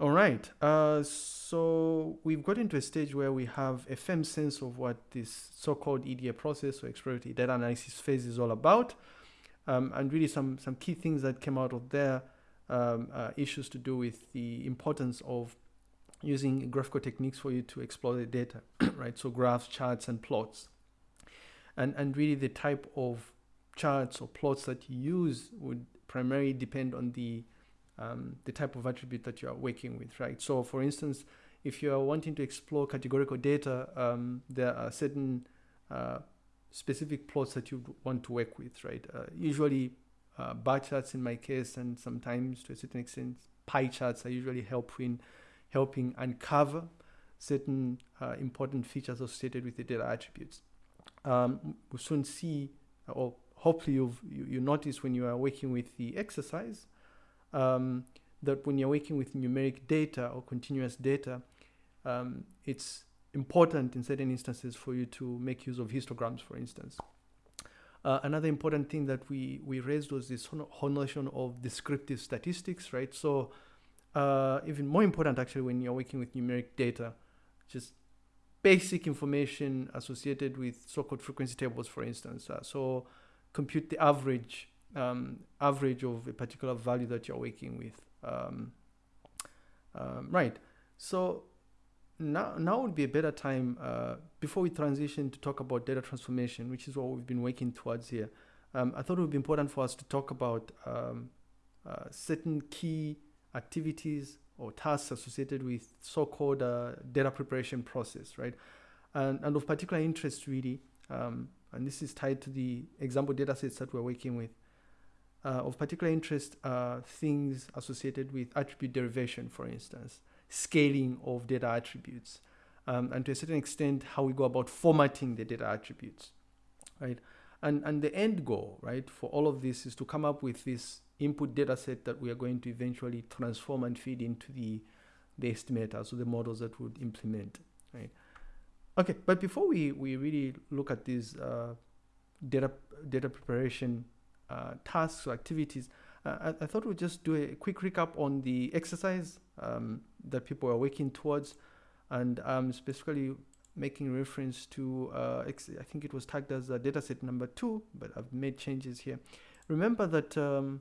All right. Uh, so we've got into a stage where we have a firm sense of what this so-called EDA process or exploratory data analysis phase is all about. Um, and really some, some key things that came out of there, um, uh, issues to do with the importance of using graphical techniques for you to explore the data, right? So graphs, charts, and plots. And, and really the type of charts or plots that you use would primarily depend on the um, the type of attribute that you are working with, right? So for instance, if you are wanting to explore categorical data, um, there are certain uh, specific plots that you want to work with, right? Uh, usually uh, bar charts in my case, and sometimes to a certain extent, pie charts are usually helping, helping uncover certain uh, important features associated with the data attributes. Um, we'll soon see, or hopefully you've, you, you notice when you are working with the exercise, um, that when you're working with numeric data or continuous data, um, it's important in certain instances for you to make use of histograms, for instance. Uh, another important thing that we, we raised was this whole notion of descriptive statistics, right? So uh, even more important actually when you're working with numeric data, just basic information associated with so-called frequency tables, for instance. Uh, so compute the average um, average of a particular value that you're working with. Um, um, right. So now, now would be a better time uh, before we transition to talk about data transformation, which is what we've been working towards here. Um, I thought it would be important for us to talk about um, uh, certain key activities or tasks associated with so-called uh, data preparation process, right? And, and of particular interest, really, um, and this is tied to the example data sets that we're working with, of particular interest are things associated with attribute derivation, for instance, scaling of data attributes, um, and to a certain extent, how we go about formatting the data attributes, right? And, and the end goal, right, for all of this is to come up with this input data set that we are going to eventually transform and feed into the, the estimator, so the models that would implement, right? Okay, but before we, we really look at these uh, data, data preparation uh, tasks or activities, uh, I, I, thought we'd just do a quick recap on the exercise um, that people are working towards and um, specifically making reference to, uh, I think it was tagged as a dataset number two, but I've made changes here. Remember that um,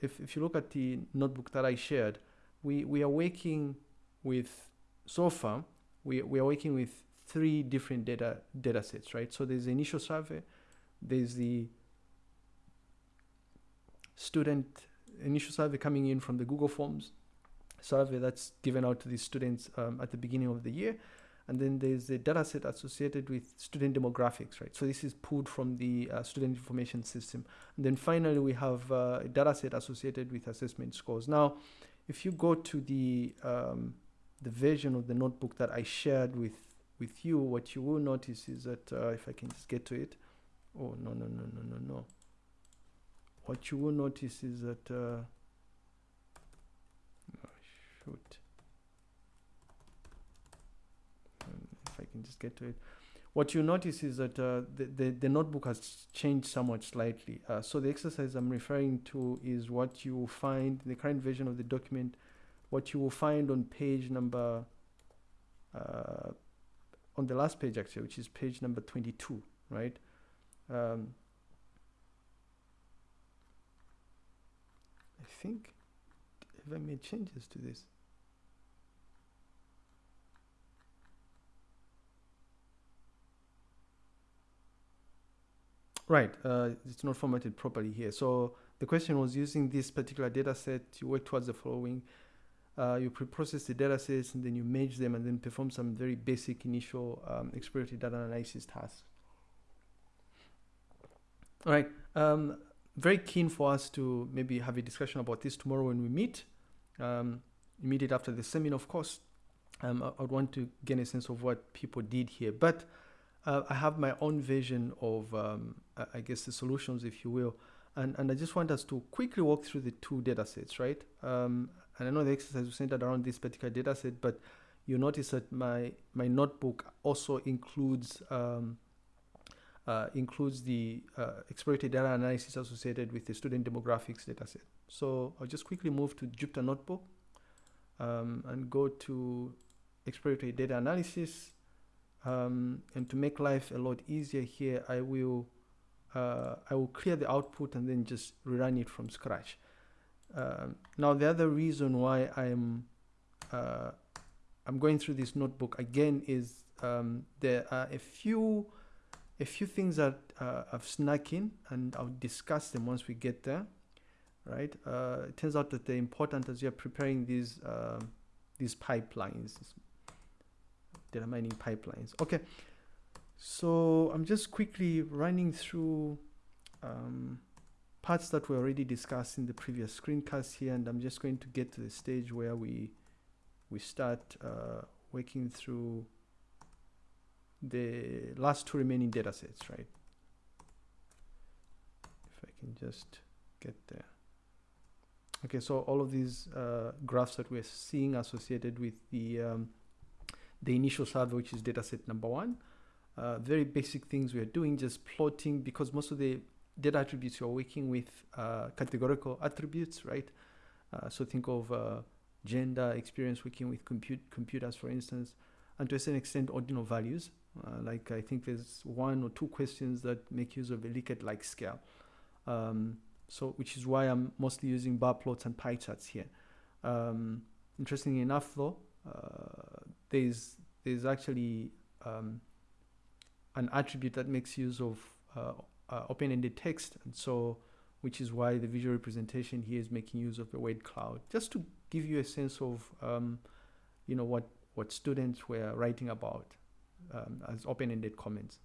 if, if you look at the notebook that I shared, we, we are working with, so far, we, we are working with three different data data sets, right? So there's the initial survey, there's the student initial survey coming in from the Google Forms survey that's given out to the students um, at the beginning of the year. And then there's a data set associated with student demographics, right? So this is pulled from the uh, student information system. And then finally, we have uh, a data set associated with assessment scores. Now, if you go to the, um, the version of the notebook that I shared with, with you, what you will notice is that, uh, if I can just get to it, oh, no, no, no, no, no, no what you will notice is that uh, oh, shoot um, if I can just get to it what you notice is that uh, the, the, the, notebook has changed somewhat slightly. Uh, so the exercise I'm referring to is what you will find in the current version of the document, what you will find on page number, uh, on the last page actually, which is page number 22, right? Um, I think, have I made changes to this? Right, uh, it's not formatted properly here. So the question was using this particular data set, you work towards the following. Uh, you pre-process the data sets and then you merge them and then perform some very basic initial um, exploratory data analysis tasks. All right, um, very keen for us to maybe have a discussion about this tomorrow when we meet, um, immediate after the seminar, of course. Um, I, would want to gain a sense of what people did here, but uh, I have my own vision of, um, I guess, the solutions, if you will. And, and I just want us to quickly walk through the two data sets, right? Um, and I know the exercise was centered around this particular data set, but you notice that my, my notebook also includes um, uh, includes the uh, exploratory data analysis associated with the student demographics dataset. So I'll just quickly move to Jupyter Notebook. um, and go to exploratory data analysis. Um, and to make life a lot easier here, I will uh, I will clear the output and then just rerun it from scratch. Um, now the other reason why I'm uh, I'm going through this notebook again is um, there are a few a few things that uh, I've snuck in and I'll discuss them once we get there right? Uh, it turns out that they're important as you're preparing these uh, these pipelines data mining pipelines. Okay so I'm just quickly running through um, parts that we already discussed in the previous screencast here and I'm just going to get to the stage where we we start uh, working through the last two remaining data sets, right? If I can just get there. Okay, so all of these uh, graphs that we're seeing associated with the um, the initial survey, which is data set number one, uh, very basic things we're doing, just plotting, because most of the data attributes you're working with uh, categorical attributes, right? Uh, so think of uh, gender, experience working with compute computers, for instance, and to a certain extent, ordinal values. Uh, like I think there's one or two questions that make use of a Likert-like scale. Um, so, which is why I'm mostly using bar plots and pie charts here. Um, interestingly enough, though, uh, there's there's actually um, an attribute that makes use of uh, uh, open-ended text, and so which is why the visual representation here is making use of the word cloud, just to give you a sense of um, you know what what students were writing about um, as open-ended comments.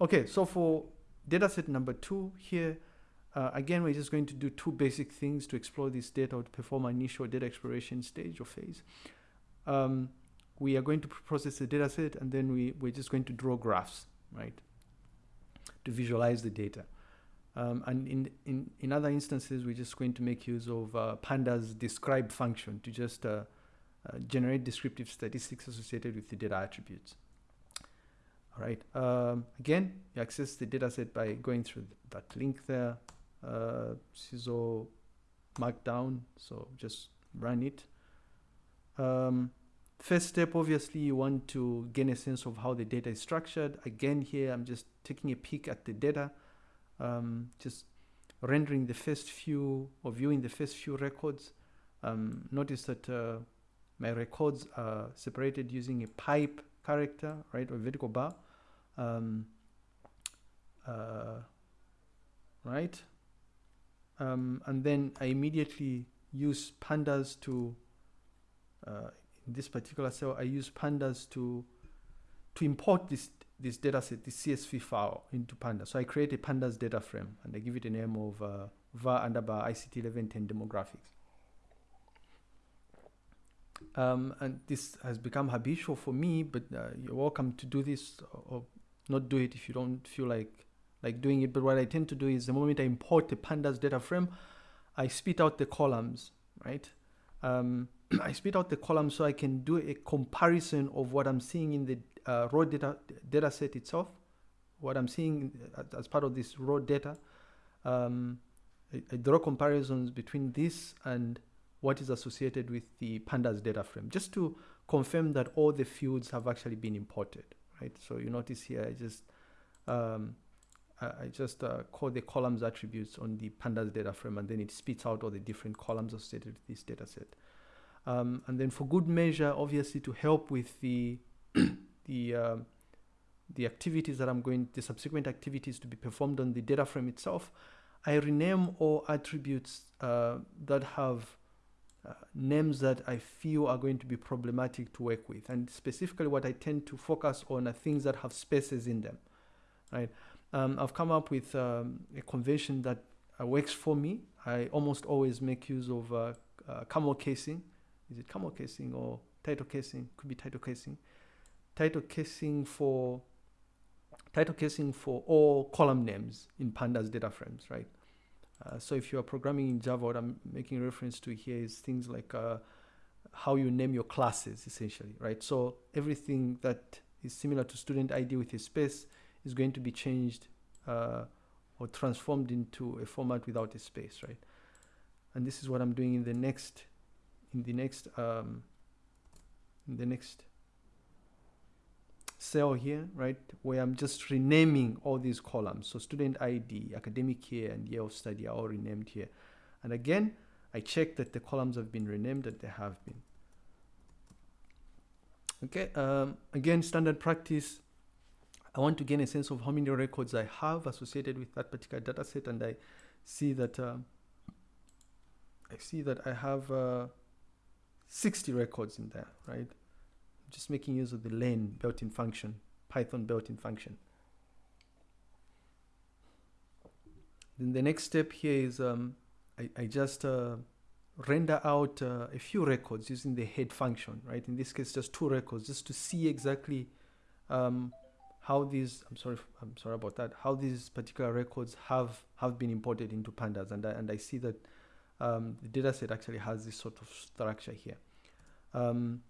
Okay, so for dataset number two here, uh, again, we're just going to do two basic things to explore this data or to perform an initial data exploration stage or phase. Um, we are going to process the dataset and then we, we're just going to draw graphs, right, to visualize the data. Um, and in, in, in other instances, we're just going to make use of uh, pandas describe function to just uh, uh, generate descriptive statistics associated with the data attributes. All right. Um, again, you access the dataset by going through that link there. Uh, CISO Markdown. So just run it. Um, first step, obviously, you want to gain a sense of how the data is structured. Again, here I'm just taking a peek at the data, um, just rendering the first few or viewing the first few records. Um, notice that uh, my records are separated using a pipe character, right, or vertical bar um, uh, right? Um, and then I immediately use pandas to, uh, in this particular cell, I use pandas to, to import this, this data set, this CSV file into pandas. So I create a pandas data frame and I give it a name of uh, var underbar ICT 1110 demographics. Um, and this has become habitual for me, but uh, you're welcome to do this or not do it if you don't feel like like doing it. But what I tend to do is the moment I import the pandas data frame, I spit out the columns, right? Um, I spit out the columns so I can do a comparison of what I'm seeing in the uh, raw data data set itself, what I'm seeing as part of this raw data. Um, I, I draw comparisons between this and what is associated with the pandas data frame, just to confirm that all the fields have actually been imported right? So you notice here, I just um, I just uh, call the columns attributes on the pandas data frame, and then it spits out all the different columns associated with this data set. Um, and then for good measure, obviously to help with the the um, the activities that I'm going, the subsequent activities to be performed on the data frame itself, I rename all attributes uh, that have uh, names that I feel are going to be problematic to work with. And specifically what I tend to focus on are things that have spaces in them, right? Um, I've come up with um, a convention that uh, works for me. I almost always make use of uh, uh camel casing. Is it camel casing or title casing? Could be title casing. Title casing for title casing for all column names in pandas data frames, right? Uh, so if you are programming in Java, what I'm making reference to here is things like uh, how you name your classes, essentially, right? So everything that is similar to student ID with a space is going to be changed uh, or transformed into a format without a space, right? And this is what I'm doing in the next in the next um, in the next cell here, right, where I'm just renaming all these columns. So student ID, academic year, and year of study are all renamed here. And again, I check that the columns have been renamed, that they have been. Okay, um, again, standard practice. I want to gain a sense of how many records I have associated with that particular data set, and I see that uh, I see that I have uh, 60 records in there, right? Just making use of the len built-in function, Python built-in function. Then the next step here is um, I, I, just uh, render out uh, a few records using the head function, right? In this case, just two records, just to see exactly um, how these. I'm sorry, I'm sorry about that. How these particular records have have been imported into pandas, and I, and I see that um, the dataset actually has this sort of structure here. Um,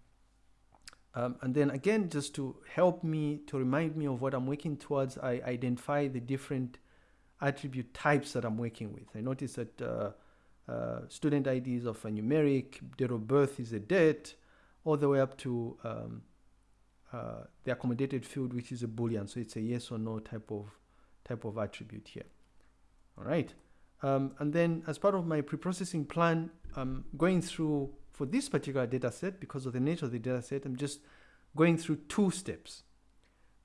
um, and then again, just to help me, to remind me of what I'm working towards, I identify the different attribute types that I'm working with. I notice that uh, uh, student ID is of a numeric, date of birth is a date, all the way up to um, uh, the accommodated field, which is a boolean. So it's a yes or no type of type of attribute here. All right. Um, and then as part of my pre-processing plan, I'm going through for this particular data set, because of the nature of the data set, I'm just going through two steps,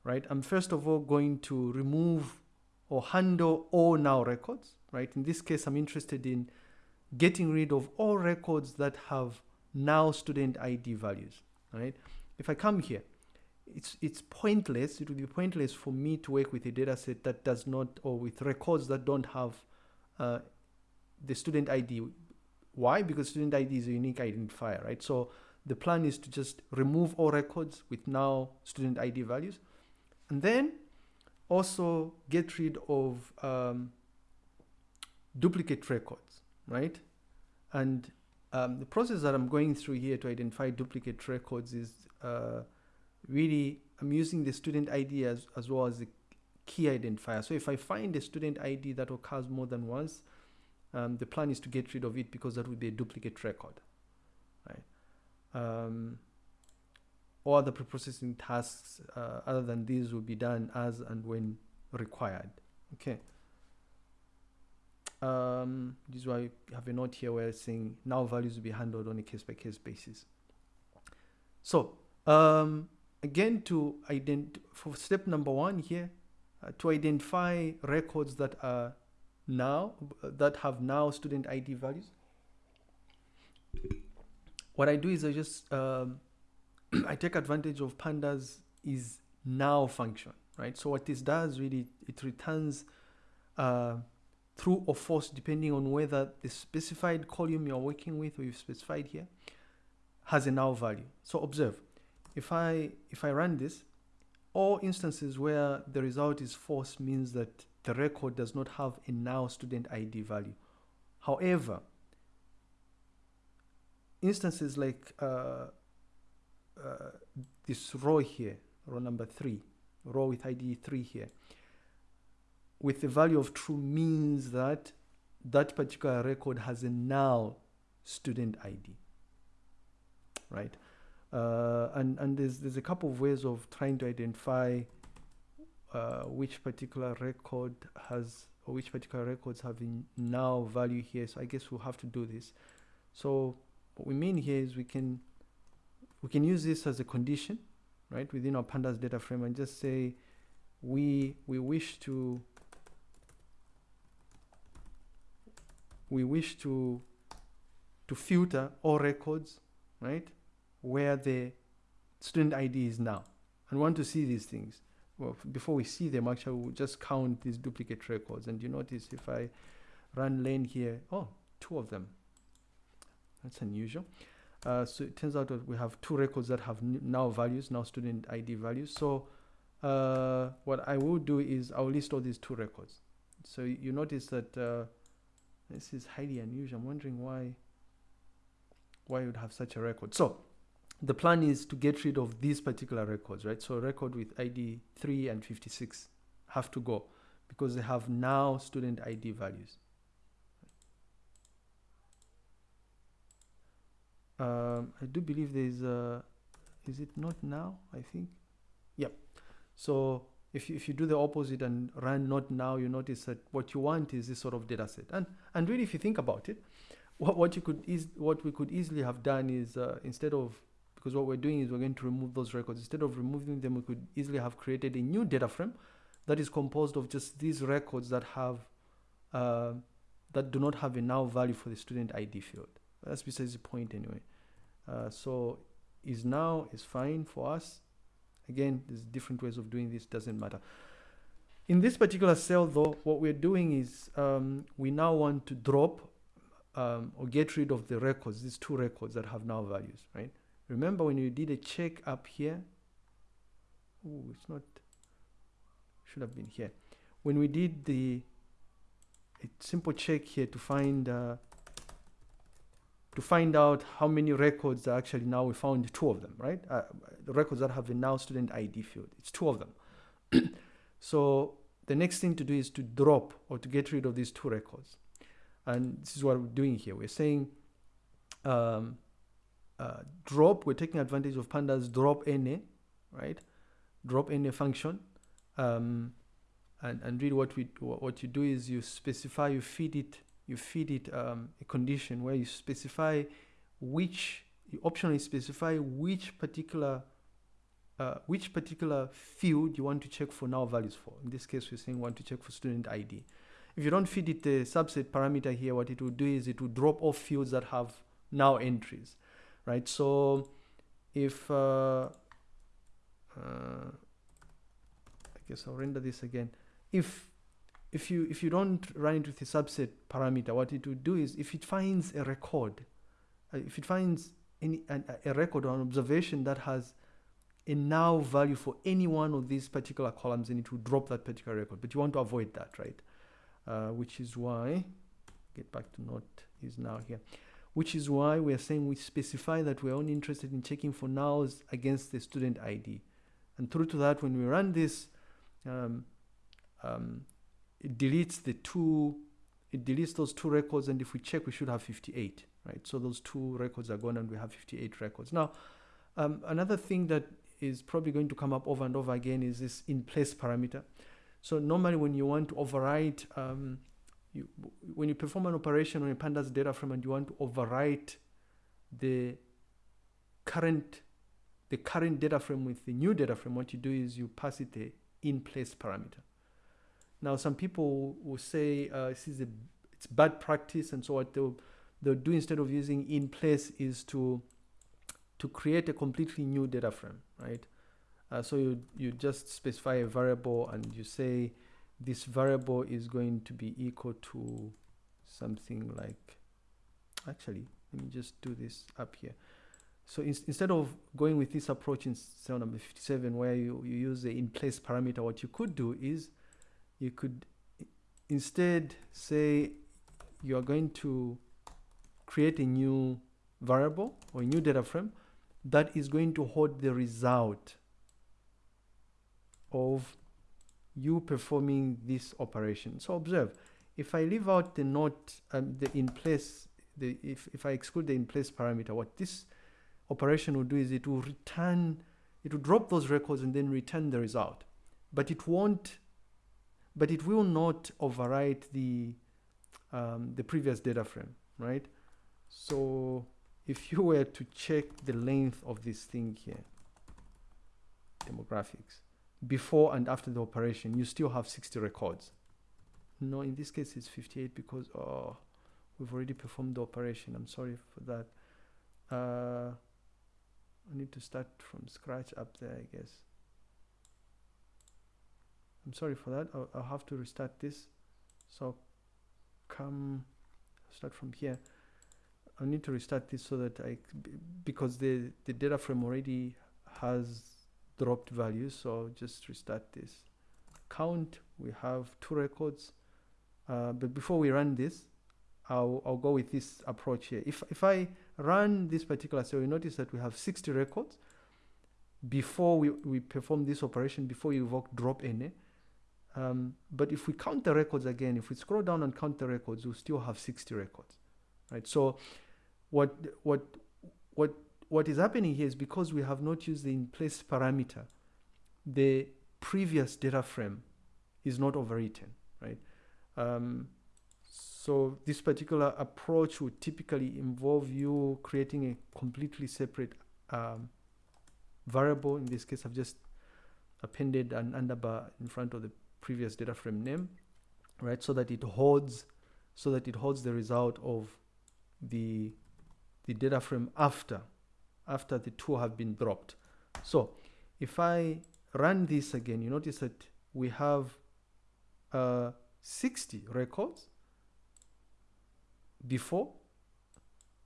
right? I'm first of all going to remove or handle all null records, right? In this case, I'm interested in getting rid of all records that have null student ID values, right? If I come here, it's, it's pointless, it would be pointless for me to work with a data set that does not, or with records that don't have uh, the student ID why? Because student ID is a unique identifier, right? So the plan is to just remove all records with null student ID values. And then also get rid of um, duplicate records, right? And um, the process that I'm going through here to identify duplicate records is uh, really, I'm using the student ID as, as well as the key identifier. So if I find a student ID that occurs more than once, um, the plan is to get rid of it because that would be a duplicate record, right? Um, all the preprocessing tasks uh, other than these will be done as and when required. Okay. Um, this is why I have a note here where it's saying null values will be handled on a case by case basis. So um, again, to ident for step number one here, uh, to identify records that are null that have null student ID values. What I do is I just um, I take advantage of pandas is null function, right? So what this does really it returns uh, true or false depending on whether the specified column you're working with or you've specified here has a null value. So observe, if I if I run this, all instances where the result is false means that the record does not have a null student ID value. However, instances like uh, uh, this row here, row number three, row with ID three here, with the value of true means that that particular record has a null student ID, right? Uh, and and there's there's a couple of ways of trying to identify uh, which particular record has or which particular records have null value here. So I guess we'll have to do this. So what we mean here is we can we can use this as a condition right within our pandas data frame and just say we we wish to we wish to to filter all records right where the student ID is null. And want to see these things well, before we see them, actually, we'll just count these duplicate records. And you notice if I run len here, oh, two of them. That's unusual. Uh, so it turns out that we have two records that have null values, null student ID values. So uh, what I will do is I'll list all these two records. So you notice that uh, this is highly unusual. I'm wondering why why you would have such a record. So the plan is to get rid of these particular records, right? So record with ID 3 and 56 have to go because they have null student ID values. Um, I do believe there's a, is it not null i think yep so if you, if you do the opposite and run not null you notice that what you want is this sort of data set and and really if you think about it what, what you could is what we could easily have done is uh, instead of because what we're doing is we're going to remove those records instead of removing them we could easily have created a new data frame that is composed of just these records that have uh, that do not have a null value for the student ID field. That's besides the point anyway. Uh, so is null is fine for us. Again, there's different ways of doing this, doesn't matter. In this particular cell though, what we're doing is um, we now want to drop um, or get rid of the records, these two records that have null values, right? Remember when you did a check up here, oh, it's not, should have been here. When we did the simple check here to find uh, to find out how many records are actually null we found two of them, right? Uh, the records that have a null student ID field, it's two of them. so the next thing to do is to drop or to get rid of these two records. And this is what we're doing here. We're saying um, uh, drop, we're taking advantage of pandas drop NA, right? Drop NA function. Um, and, and really what we what you do is you specify you feed it you feed it um, a condition where you specify which you optionally specify which particular uh, which particular field you want to check for null values for. In this case, we're saying want to check for student ID. If you don't feed it a subset parameter here, what it will do is it will drop off fields that have null entries, right? So if, uh, uh, I guess I'll render this again if if you if you don't run into the subset parameter, what it would do is if it finds a record, uh, if it finds any an, a record or an observation that has a null value for any one of these particular columns, then it will drop that particular record. But you want to avoid that, right? Uh, which is why get back to not is null here. Which is why we are saying we specify that we're only interested in checking for nulls against the student ID. And through to that, when we run this, um, um, it deletes the two, it deletes those two records. And if we check, we should have 58, right? So those two records are gone and we have 58 records. Now, um, another thing that is probably going to come up over and over again is this in place parameter. So normally when you want to override um, you, when you perform an operation on a pandas data frame and you want to overwrite the current the current data frame with the new data frame, what you do is you pass it the in place parameter. Now, some people will say uh, this is a it's bad practice, and so what they'll they'll do instead of using in place is to to create a completely new data frame, right? Uh, so you you just specify a variable and you say this variable is going to be equal to something like actually let me just do this up here. So in, instead of going with this approach in cell number 57 where you, you use the in place parameter what you could do is you could instead say you are going to create a new variable or a new data frame that is going to hold the result of you performing this operation. So observe, if I leave out the not, um, the in place, the, if, if I exclude the in place parameter, what this operation will do is it will return, it will drop those records and then return the result. But it won't but it will not overwrite the um, the previous data frame, right? So if you were to check the length of this thing here, demographics, before and after the operation, you still have 60 records. No, in this case it's 58 because oh, we've already performed the operation. I'm sorry for that. Uh, I need to start from scratch up there, I guess. I'm sorry for that I'll, I'll have to restart this so come start from here I need to restart this so that I because the the data frame already has dropped values so just restart this count. We have two records. Uh, but before we run this I'll, I'll go with this approach here. If, if I run this particular cell you notice that we have 60 records. Before we, we perform this operation before you evoke drop NA um, but if we count the records again, if we scroll down and count the records, we'll still have 60 records, right? So what, what, what what is happening here is because we have not used the in place parameter, the previous data frame is not overwritten, right? Um, so this particular approach would typically involve you creating a completely separate um, variable. In this case, I've just appended an underbar in front of the previous data frame name, right? So that it holds, so that it holds the result of the the data frame after, after the two have been dropped. So if I run this again, you notice that we have uh, 60 records before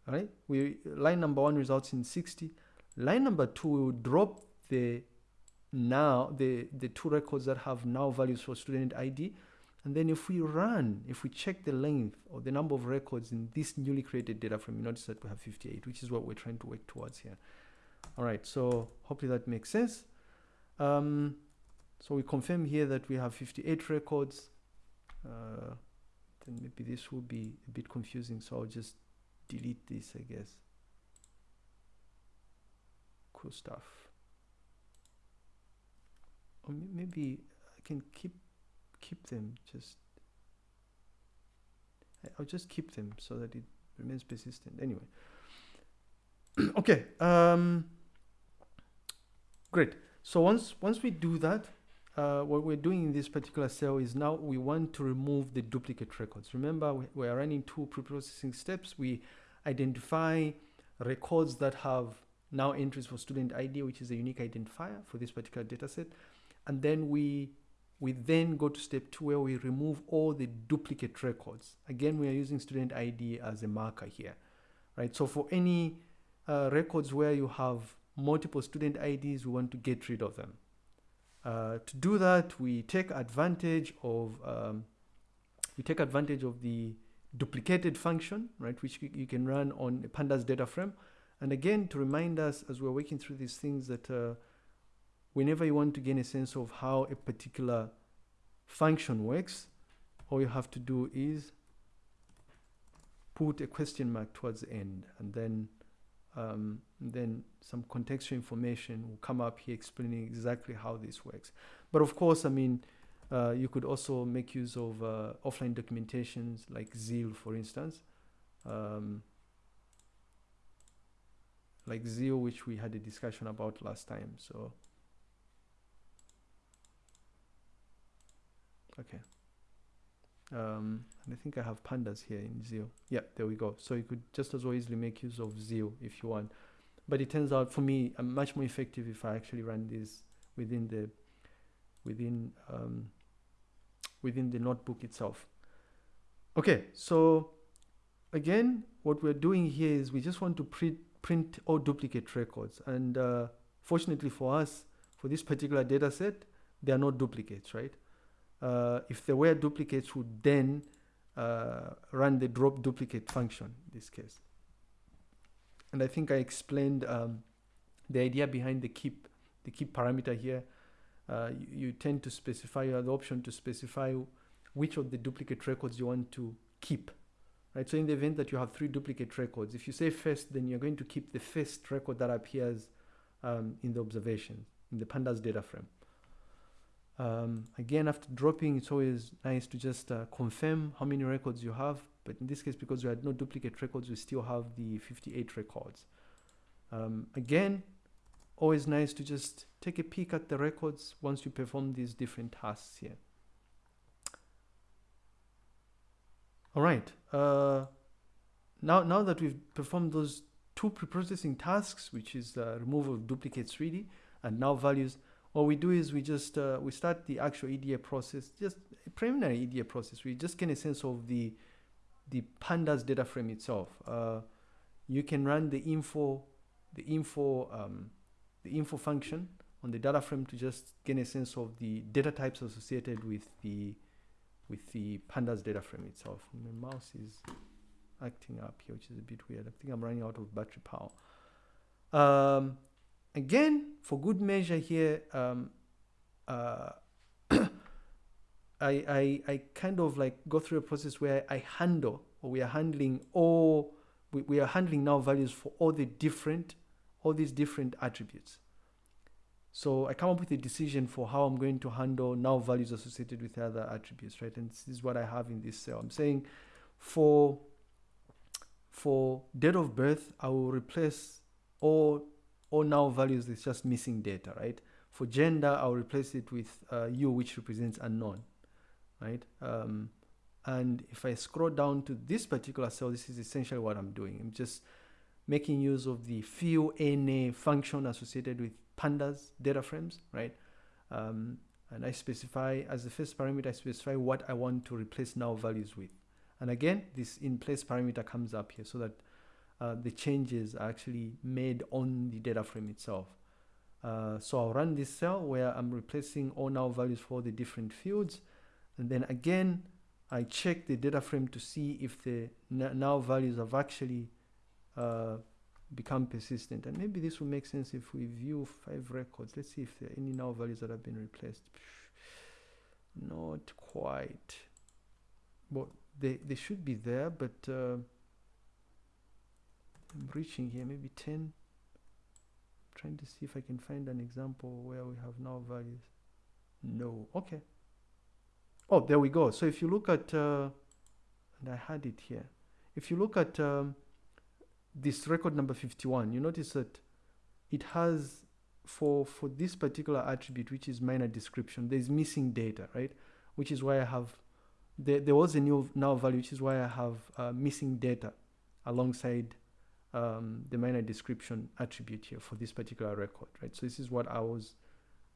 right? We line number one results in 60 line number two will drop the now the the two records that have null values for student id and then if we run if we check the length or the number of records in this newly created data frame you notice that we have 58 which is what we're trying to work towards here. All right so hopefully that makes sense. Um, so we confirm here that we have 58 records. Uh, then maybe this will be a bit confusing so I'll just delete this I guess. Cool stuff. Or maybe I can keep keep them just I'll just keep them so that it remains persistent anyway okay um great so once once we do that uh, what we're doing in this particular cell is null we want to remove the duplicate records. Remember, we, we are running two pre-processing steps. We identify records that have now entries for student ID, which is a unique identifier for this particular data set. And then we, we then go to step two where we remove all the duplicate records. Again, we are using student ID as a marker here, right? So for any uh, records where you have multiple student IDs, we want to get rid of them. Uh, to do that, we take advantage of um, we take advantage of the duplicated function, right, which you can run on pandas data frame. And again, to remind us as we're working through these things that uh, whenever you want to gain a sense of how a particular function works, all you have to do is put a question mark towards the end and then um, then some contextual information will come up here explaining exactly how this works. But of course, I mean, uh, you could also make use of uh, offline documentations like Zeal, for instance. Um, like Zeal, which we had a discussion about last time. So, okay. Um, and I think I have pandas here in Zeal. Yeah, there we go. So you could just as well easily make use of Zeal if you want. But it turns out for me, I'm much more effective if I actually run this within the within um, within the notebook itself. Okay, so again, what we're doing here is we just want to print print all duplicate records, and uh, fortunately for us, for this particular data set, there are no duplicates, right? Uh, if there were duplicates would then uh, run the drop duplicate function in this case. And I think I explained um, the idea behind the keep, the keep parameter here. Uh, you, you, tend to specify, you have the option to specify which of the duplicate records you want to keep. Right, so in the event that you have three duplicate records, if you say first, then you're going to keep the first record that appears um, in the observation, in the pandas data frame. Um, again, after dropping, it's always nice to just uh, confirm how many records you have. But in this case, because we had no duplicate records, we still have the 58 records. Um, again, always nice to just take a peek at the records once you perform these different tasks here. All right. Uh, now, now that we've performed those two pre-processing tasks, which is uh, removal of duplicates really, and null values, what we do is we just uh, we start the actual EDA process, just preliminary EDA process. We just get a sense of the the pandas data frame itself. Uh, you can run the info the info um, the info function on the data frame to just get a sense of the data types associated with the with the pandas data frame itself. My mouse is acting up here, which is a bit weird. I think I'm running out of battery power. Um, again, for good measure here, um, uh, I, I, I kind of like go through a process where I handle or we are handling all, we, we are handling null values for all the different, all these different attributes. So I come up with a decision for how I'm going to handle null values associated with other attributes, right? And this is what I have in this cell. I'm saying for for date of birth, I will replace all all null values is just missing data, right? For gender, I'll replace it with uh, U, which represents unknown, right? Um, and if I scroll down to this particular cell, this is essentially what I'm doing. I'm just making use of the fillna function associated with pandas data frames, right? Um, and I specify as the first parameter, I specify what I want to replace null values with. And again, this in place parameter comes up here so that uh, the changes are actually made on the data frame itself. Uh, so I'll run this cell where I'm replacing all null values for the different fields. And then again, I check the data frame to see if the null values have actually uh, become persistent. And maybe this will make sense if we view five records. Let's see if there are any null values that have been replaced. Not quite. Well, they, they should be there, but uh, I'm reaching here, maybe 10. I'm trying to see if I can find an example where we have null values. No, okay. Oh, there we go. So if you look at, uh, and I had it here. If you look at um, this record number 51, you notice that it has, for, for this particular attribute, which is minor description, there's missing data, right? Which is why I have, there, there was a new null value, which is why I have uh, missing data alongside um, the minor description attribute here for this particular record, right? So this is what I was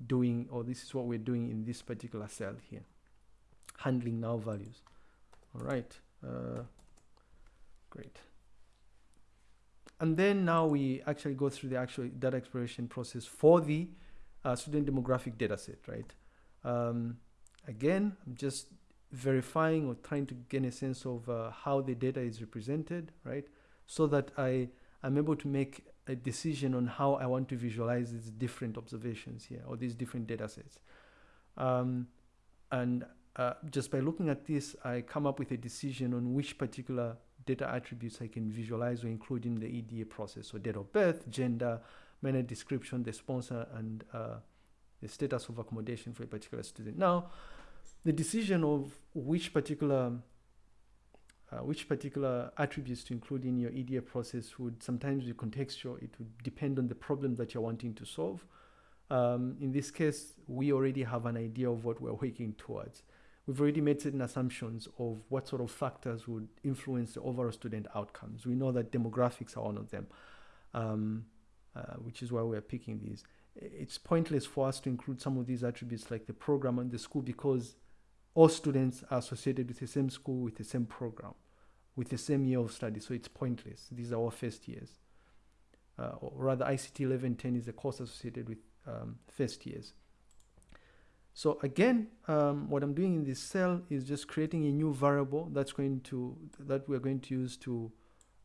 doing, or this is what we're doing in this particular cell here, handling null values. All right, uh, great. And then now we actually go through the actual data exploration process for the uh, student demographic dataset, right? Um, again, I'm just verifying or trying to gain a sense of uh, how the data is represented, right? So that I am able to make a decision on how I want to visualize these different observations here or these different data sets. Um, and uh, just by looking at this, I come up with a decision on which particular data attributes I can visualize or include in the EDA process. So date of birth, gender, minor description, the sponsor, and uh, the status of accommodation for a particular student. Now, the decision of which particular uh, which particular attributes to include in your EDA process would sometimes be contextual. It would depend on the problem that you're wanting to solve. Um, in this case, we already have an idea of what we're working towards we've already made certain assumptions of what sort of factors would influence the overall student outcomes. We know that demographics are one of them, um, uh, which is why we're picking these. It's pointless for us to include some of these attributes like the program and the school because all students are associated with the same school, with the same program, with the same year of study. So it's pointless. These are all first years. Uh, or rather, ICT 1110 is a course associated with um, first years. So again, um, what I'm doing in this cell is just creating a new variable that's going to, that we're going to use to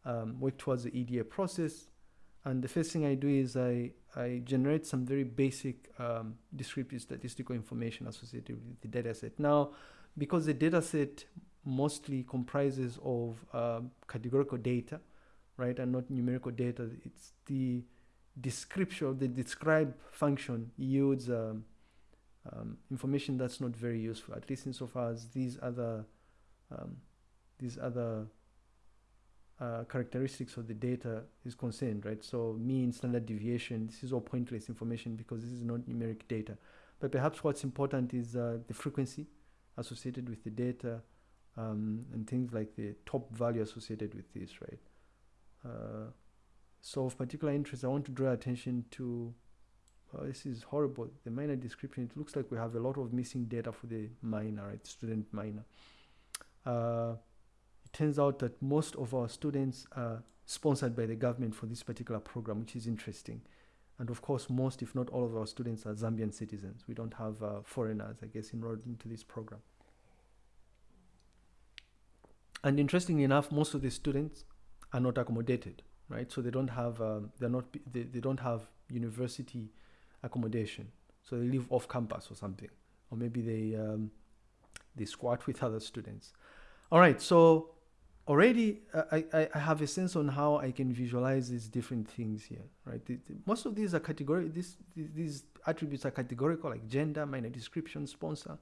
um, work towards the EDA process. And the first thing I do is I, I generate some very basic um, descriptive statistical information associated with the dataset. Now, because the dataset mostly comprises of um, categorical data, right, and not numerical data, it's the description, the describe function yields um, um, information that's not very useful, at least insofar as these other um, these other uh, characteristics of the data is concerned, right? So mean, standard deviation, this is all pointless information because this is not numeric data. But perhaps what's important is uh, the frequency associated with the data um, and things like the top value associated with this, right? Uh, so of particular interest, I want to draw attention to oh, this is horrible. The minor description, it looks like we have a lot of missing data for the minor, right? Student minor. Turns out that most of our students are sponsored by the government for this particular program, which is interesting. And of course, most, if not all of our students are Zambian citizens. We don't have uh, foreigners, I guess, enrolled into this program. And interestingly enough, most of the students are not accommodated, right? So they don't have, um, they're not, they, they don't have university accommodation. So they live off campus or something, or maybe they um, they squat with other students. All right, so already uh, I, I, have a sense on how I can visualize these different things here, right? Most of these are category, these, these attributes are categorical like gender, minor description, sponsor.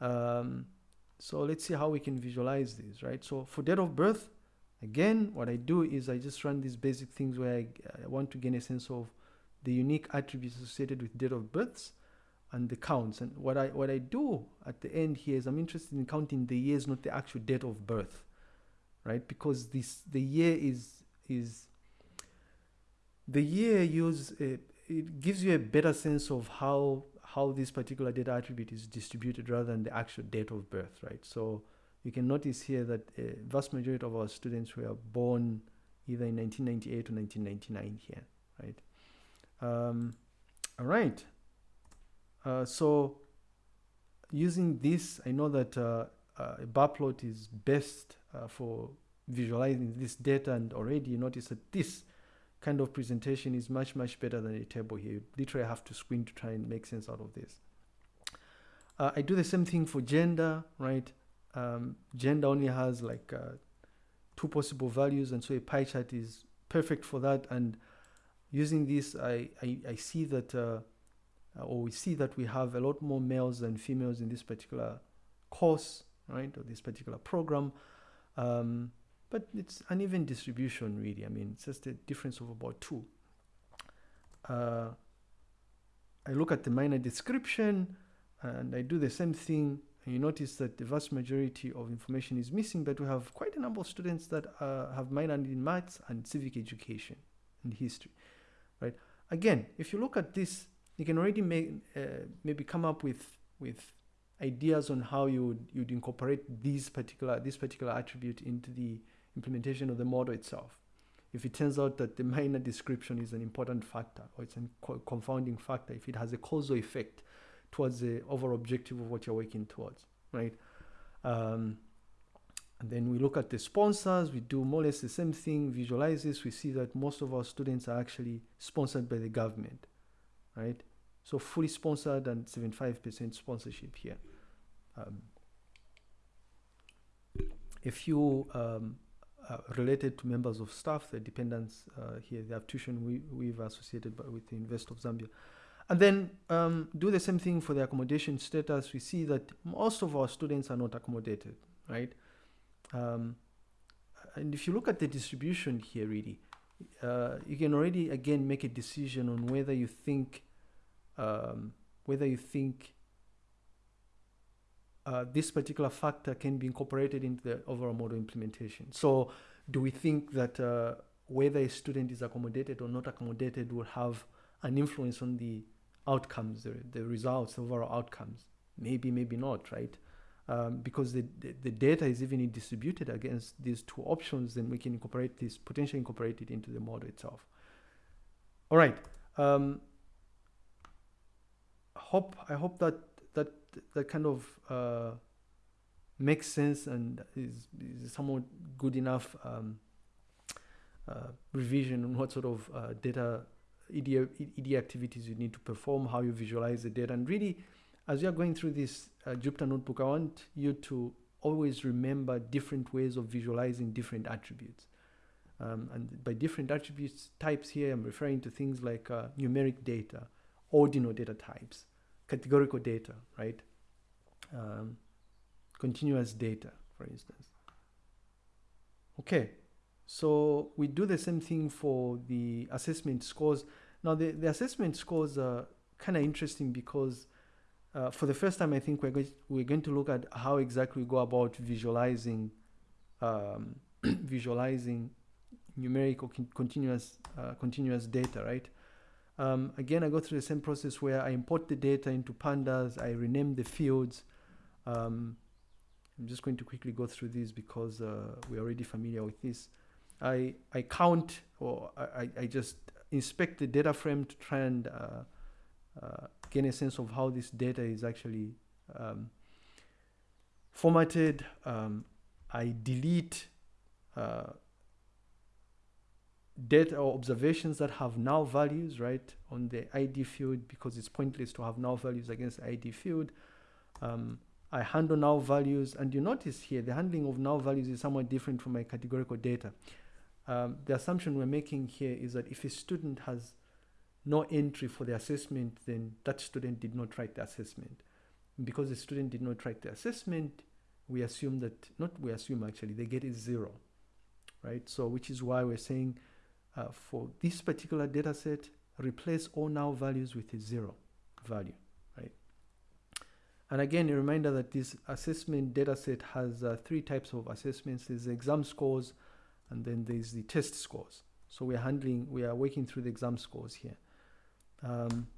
Um, so let's see how we can visualize these, right? So for date of birth, again, what I do is I just run these basic things where I, I want to gain a sense of the unique attributes associated with date of births and the counts. And what I, what I do at the end here is I'm interested in counting the years, not the actual date of birth, right? Because this, the year is, is the year use, a, it gives you a better sense of how how this particular data attribute is distributed rather than the actual date of birth, right? So you can notice here that a vast majority of our students were born either in 1998 or 1999 here, right? Um, all right. Uh, so using this, I know that uh, uh, a bar plot is best uh, for visualizing this data and already you notice that this kind of presentation is much, much better than a table here. You literally have to squint to try and make sense out of this. Uh, I do the same thing for gender, right? Um, gender only has like uh, two possible values, and so a pie chart is perfect for that. And using this, I, I, I see that, uh, or we see that we have a lot more males than females in this particular course, right, or this particular program. Um, but it's uneven distribution really. I mean, it's just a difference of about two. Uh, I look at the minor description and I do the same thing. And you notice that the vast majority of information is missing, but we have quite a number of students that uh, have minor in maths and civic education and history, right? Again, if you look at this, you can already uh, maybe come up with, with ideas on how you would, you'd incorporate these particular, this particular attribute into the implementation of the model itself. If it turns out that the minor description is an important factor or it's a confounding factor, if it has a causal effect towards the overall objective of what you're working towards, right? Um, and then we look at the sponsors, we do more or less the same thing, visualize this, we see that most of our students are actually sponsored by the government, right? So fully sponsored and 75% sponsorship here. Um, a few um, uh, related to members of staff, the dependents uh, here, they have tuition we, we've associated with the University of Zambia. And then um, do the same thing for the accommodation status. We see that most of our students are not accommodated, right? Um, and if you look at the distribution here, really, uh, you can already again make a decision on whether you think um, whether you think uh, this particular factor can be incorporated into the overall model implementation. So do we think that uh, whether a student is accommodated or not accommodated will have an influence on the outcomes, the, the results, overall outcomes? Maybe, maybe not, right? Um, because the, the, the, data is evenly distributed against these two options, then we can incorporate this, potentially incorporate it into the model itself. All right. Um, hope I hope that that kind of uh, makes sense and is, is somewhat good enough um, uh, revision on what sort of uh, data ED, ED activities you need to perform, how you visualize the data. And really, as you're going through this uh, Jupyter notebook, I want you to always remember different ways of visualizing different attributes. Um, and by different attributes types here, I'm referring to things like uh, numeric data, ordinal data types, categorical data, right? Um, continuous data, for instance. Okay, so we do the same thing for the assessment scores. Now the, the assessment scores are kind of interesting because uh, for the first time, I think we're going, we're going to look at how exactly we go about visualizing um, visualizing numeric con continuous uh, continuous data, right? Um, again, I go through the same process where I import the data into pandas, I rename the fields. Um, I'm just going to quickly go through these because uh, we're already familiar with this. I, I count or I, I just inspect the data frame to try and uh, uh, gain a sense of how this data is actually um, formatted. Um, I delete uh, data or observations that have null values, right, on the ID field because it's pointless to have null values against the ID field. Um, I handle null values, and you notice here the handling of null values is somewhat different from my categorical data. Um, the assumption we're making here is that if a student has no entry for the assessment, then that student did not write the assessment. And because the student did not write the assessment, we assume that, not we assume actually, they get a zero, right? So which is why we're saying uh, for this particular data set, replace all null values with a zero value. And again, a reminder that this assessment data set has uh, three types of assessments. There's the exam scores, and then there's the test scores. So we're handling, we are working through the exam scores here. Um,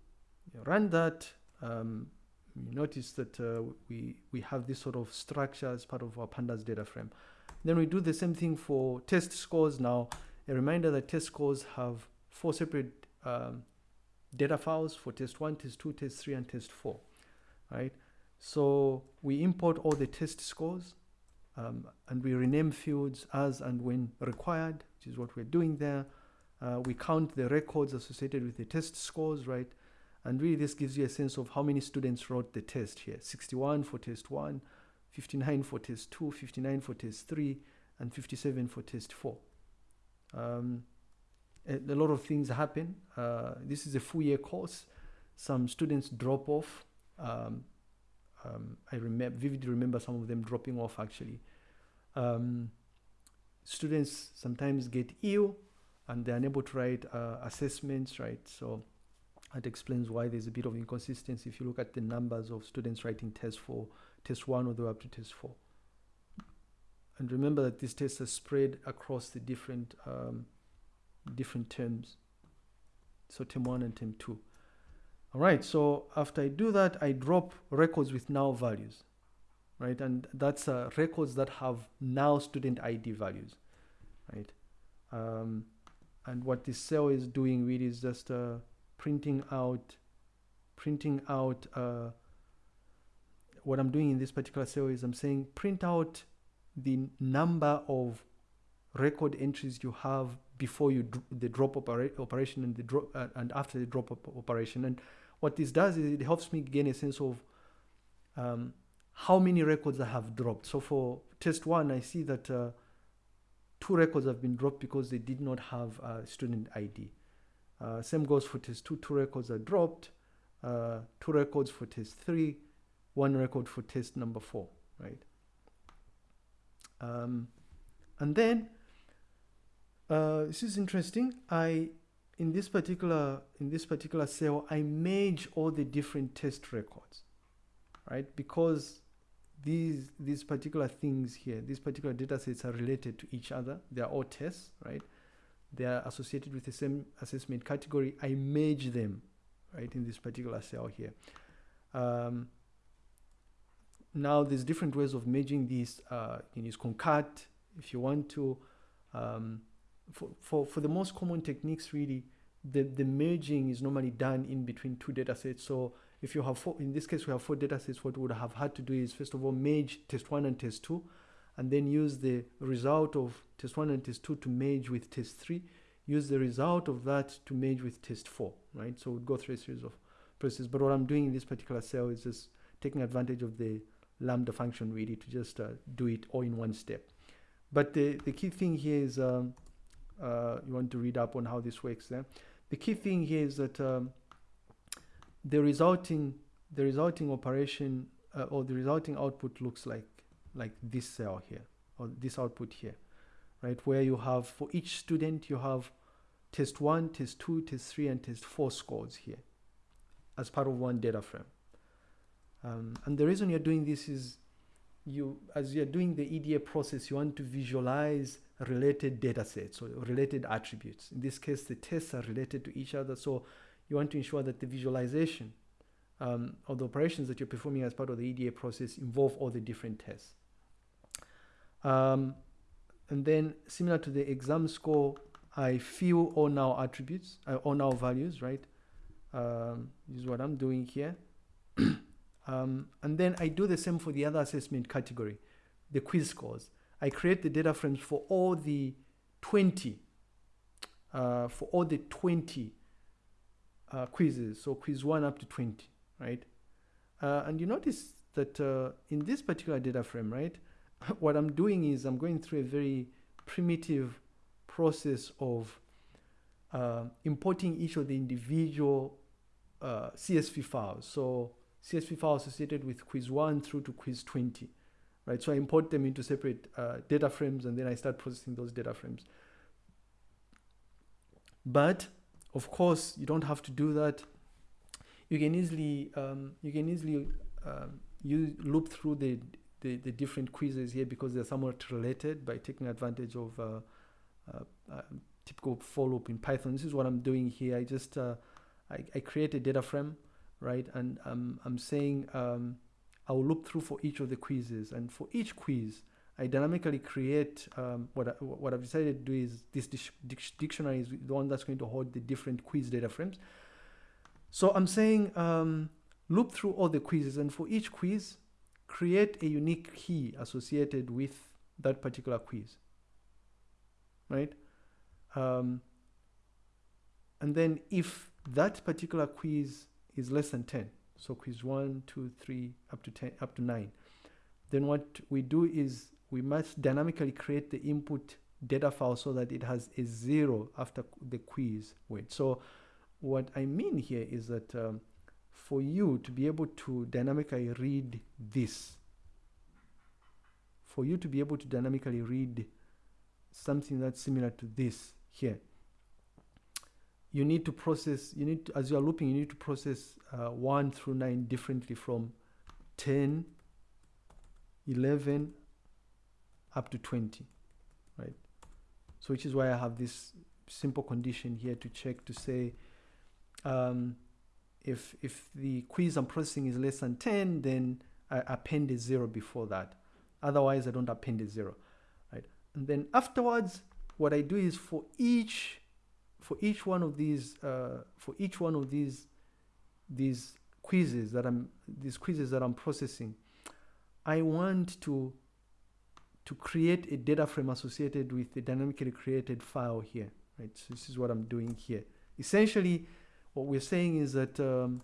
run that. Um, you notice that uh, we, we have this sort of structure as part of our pandas data frame. Then we do the same thing for test scores. Now, a reminder that test scores have four separate um, data files for test one, test two, test three, and test four, right? So we import all the test scores um, and we rename fields as and when required, which is what we're doing there. Uh, we count the records associated with the test scores, right? And really this gives you a sense of how many students wrote the test here. 61 for test 1, 59 for test 2, 59 for test 3, and 57 for test 4. Um, a, a, lot of things happen. Uh, this is a full year course. Some students drop off. Um, um, I remember vividly remember some of them dropping off actually. Um, students sometimes get ill and they're unable to write uh, assessments, right? So that explains why there's a bit of inconsistency if you look at the numbers of students writing tests for test one or the way up to test four. And remember that these tests are spread across the different um, different terms. So term one and term two. All right, so after I do that, I drop records with null values, right? And that's uh, records that have null student ID values, right? Um, and what this cell is doing really is just uh, printing out, printing out, uh, what I'm doing in this particular cell is I'm saying print out the number of record entries you have before you the drop opera operation and the drop uh, and after the drop operation and what this does is it helps me gain a sense of um, how many records I have dropped. So for test one, I see that uh, two records have been dropped because they did not have a student ID. Uh, same goes for test two, two records are dropped, uh, two records for test three, one record for test number four, right? Um, and then, uh, this is interesting. I in this particular in this particular cell I merge all the different test records right? Because these these particular things here these particular data sets are related to each other. They are all tests right? They are associated with the same assessment category. I merge them right in this particular cell here. Um, now there's different ways of merging these uh, you can use concat if you want to. Um, for, for, for the most common techniques really the, the merging is normally done in between two data sets. So if you have four, in this case we have four data sets, what we would have had to do is first of all merge test one and test two, and then use the result of test one and test two to merge with test three, use the result of that to merge with test four, right? So we'd go through a series of processes. But what I'm doing in this particular cell is just taking advantage of the lambda function really to just uh, do it all in one step. But the, the key thing here is um, uh, you want to read up on how this works there. The key thing here is that um, the resulting the resulting operation uh, or the resulting output looks like like this cell here or this output here, right? Where you have for each student you have test one, test two, test three, and test four scores here as part of one data frame. Um, and the reason you're doing this is you as you're doing the EDA process, you want to visualize related data sets or related attributes. In this case, the tests are related to each other. So you want to ensure that the visualization um, of the operations that you're performing as part of the EDA process involve all the different tests. Um, and then similar to the exam score, I fill all null attributes, uh, all null values, right? Um, this is what I'm doing here. um, and then I do the same for the other assessment category, the quiz scores. I create the data frames for all the 20, uh, for all the 20 uh, quizzes. So quiz one up to 20, right? Uh, and you notice that uh, in this particular data frame, right, what I'm doing is I'm going through a very primitive process of uh, importing each of the individual uh, CSV files. So CSV files associated with quiz 1 through to quiz 20, right? So I import them into separate uh, data frames and then I start processing those data frames. But of course, you don't have to do that. You can easily um, you can easily um, you loop through the, the, the different quizzes here because they're somewhat related by taking advantage of uh, uh, uh, typical for loop in Python. This is what I'm doing here. I just uh, I, I create a data frame, right? And um, I'm saying um, I'll loop through for each of the quizzes, and for each quiz, I dynamically create um, what, I, what I've decided to do is this dictionary is the one that's going to hold the different quiz data frames. So I'm saying um, loop through all the quizzes and for each quiz, create a unique key associated with that particular quiz, right? Um, and then if that particular quiz is less than 10, so quiz one, two, three, up to 10, up to nine, then what we do is we must dynamically create the input data file so that it has a zero after the quiz weight. So what I mean here is that um, for you to be able to dynamically read this, for you to be able to dynamically read something that's similar to this here, you need to process, you need to, as you are looping, you need to process uh, 1 through 9 differently from 10, 11, up to 20, right? So which is why I have this simple condition here to check to say um, if, if the quiz I'm processing is less than 10, then I append a zero before that. Otherwise, I don't append a zero, right? And then afterwards, what I do is for each for each one of these uh, for each one of these these quizzes that I'm these quizzes that I'm processing, I want to to create a data frame associated with the dynamically created file here, right? So this is what I'm doing here. Essentially, what we're saying is that um,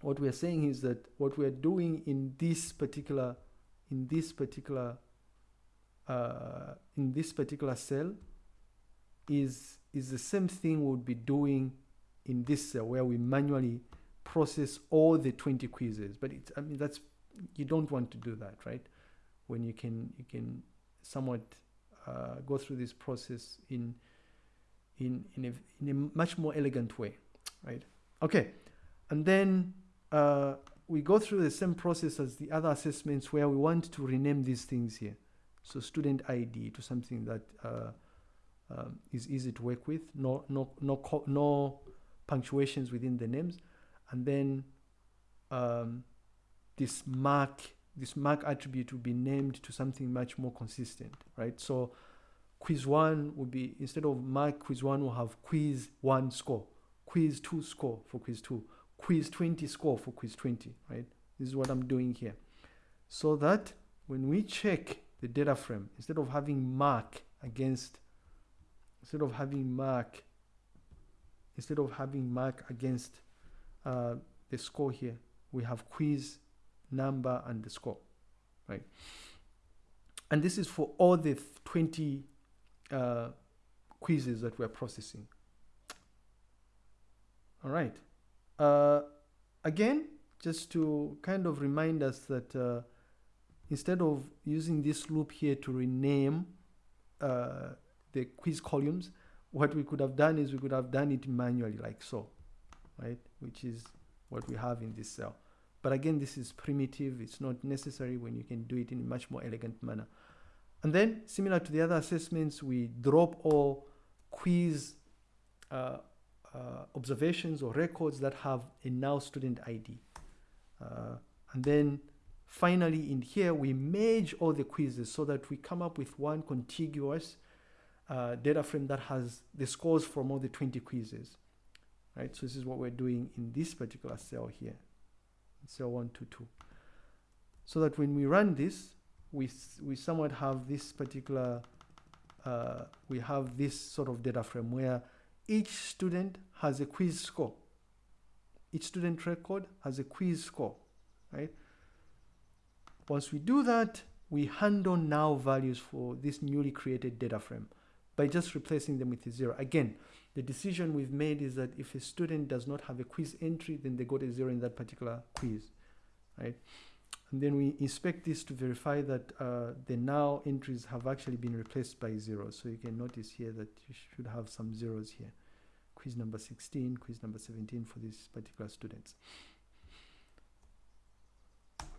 what we're saying is that what we're doing in this particular in this particular uh, in this particular cell is is the same thing we would be doing in this cell where we manually process all the 20 quizzes. But it's I mean that's you don't want to do that right? When you can you can somewhat uh, go through this process in in in a, in a much more elegant way right? Okay and then uh, we go through the same process as the other assessments where we want to rename these things here. So student ID to something that uh, um, is easy to work with no no no no punctuations within the names and then um, this mark this mark attribute will be named to something much more consistent, right? So quiz one will be, instead of mark quiz one, will have quiz one score, quiz two score for quiz two, quiz 20 score for quiz 20, right? This is what I'm doing here. So that when we check the data frame, instead of having mark against, instead of having mark, instead of having mark against uh, the score here, we have quiz number and the score, right? And this is for all the 20 uh, quizzes that we're processing. All right. Uh, again, just to kind of remind us that uh, instead of using this loop here to rename uh, the quiz columns, what we could have done is we could have done it manually like so, right? Which is what we have in this cell. But again, this is primitive. It's not necessary when you can do it in a much more elegant manner. And then, similar to the other assessments, we drop all quiz uh, uh, observations or records that have a null student ID. Uh, and then finally in here, we merge all the quizzes so that we come up with one contiguous data frame that has the scores for all the 20 quizzes. Right, so this is what we're doing in this particular cell here cell 122. So that when we run this, we, we somewhat have this particular, uh, we have this sort of data frame where each student has a quiz score. Each student record has a quiz score, right? once we do that, we hand on null values for this newly created data frame by just replacing them with a zero. Again, the decision we've made is that if a student does not have a quiz entry, then they got a zero in that particular quiz, right? And then we inspect this to verify that uh, the null entries have actually been replaced by zeros. So you can notice here that you should have some zeros here. Quiz number 16, quiz number 17 for these particular students.